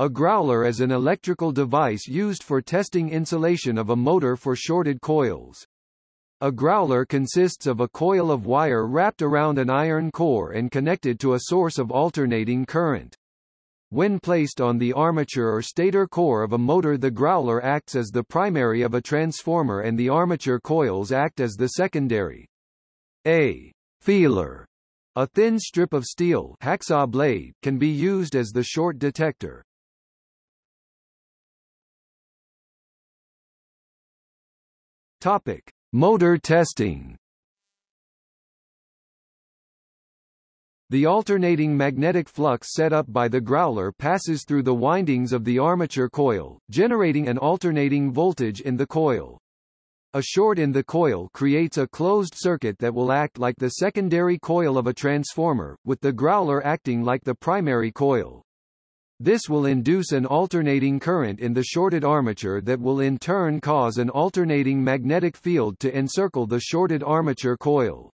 A growler is an electrical device used for testing insulation of a motor for shorted coils. A growler consists of a coil of wire wrapped around an iron core and connected to a source of alternating current. When placed on the armature or stator core of a motor the growler acts as the primary of a transformer and the armature coils act as the secondary. A feeler, a thin strip of steel hacksaw blade, can be used as the short detector. Topic: Motor testing. The alternating magnetic flux set up by the growler passes through the windings of the armature coil, generating an alternating voltage in the coil. A short in the coil creates a closed circuit that will act like the secondary coil of a transformer, with the growler acting like the primary coil. This will induce an alternating current in the shorted armature that will in turn cause an alternating magnetic field to encircle the shorted armature coil.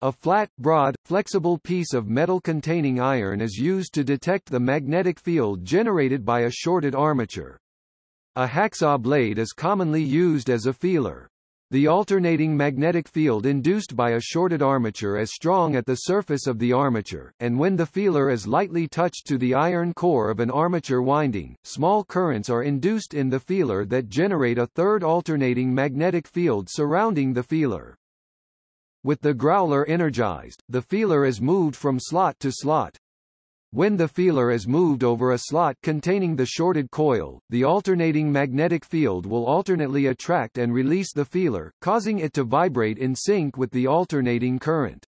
A flat, broad, flexible piece of metal containing iron is used to detect the magnetic field generated by a shorted armature. A hacksaw blade is commonly used as a feeler. The alternating magnetic field induced by a shorted armature is strong at the surface of the armature, and when the feeler is lightly touched to the iron core of an armature winding, small currents are induced in the feeler that generate a third alternating magnetic field surrounding the feeler. With the growler energized, the feeler is moved from slot to slot, when the feeler is moved over a slot containing the shorted coil, the alternating magnetic field will alternately attract and release the feeler, causing it to vibrate in sync with the alternating current.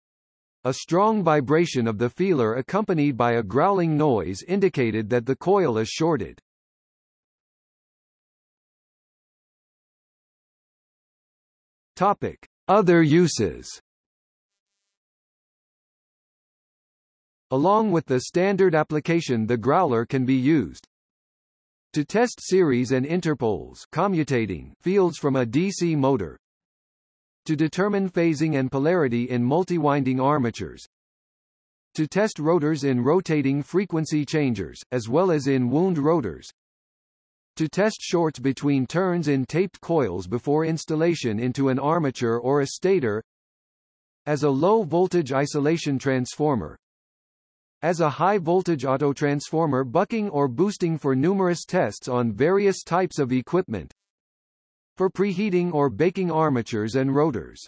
A strong vibration of the feeler accompanied by a growling noise indicated that the coil is shorted. Topic: Other uses Along with the standard application the growler can be used to test series and interpoles commutating fields from a DC motor to determine phasing and polarity in multi-winding armatures to test rotors in rotating frequency changers, as well as in wound rotors to test shorts between turns in taped coils before installation into an armature or a stator as a low-voltage isolation transformer as a high-voltage autotransformer bucking or boosting for numerous tests on various types of equipment, for preheating or baking armatures and rotors.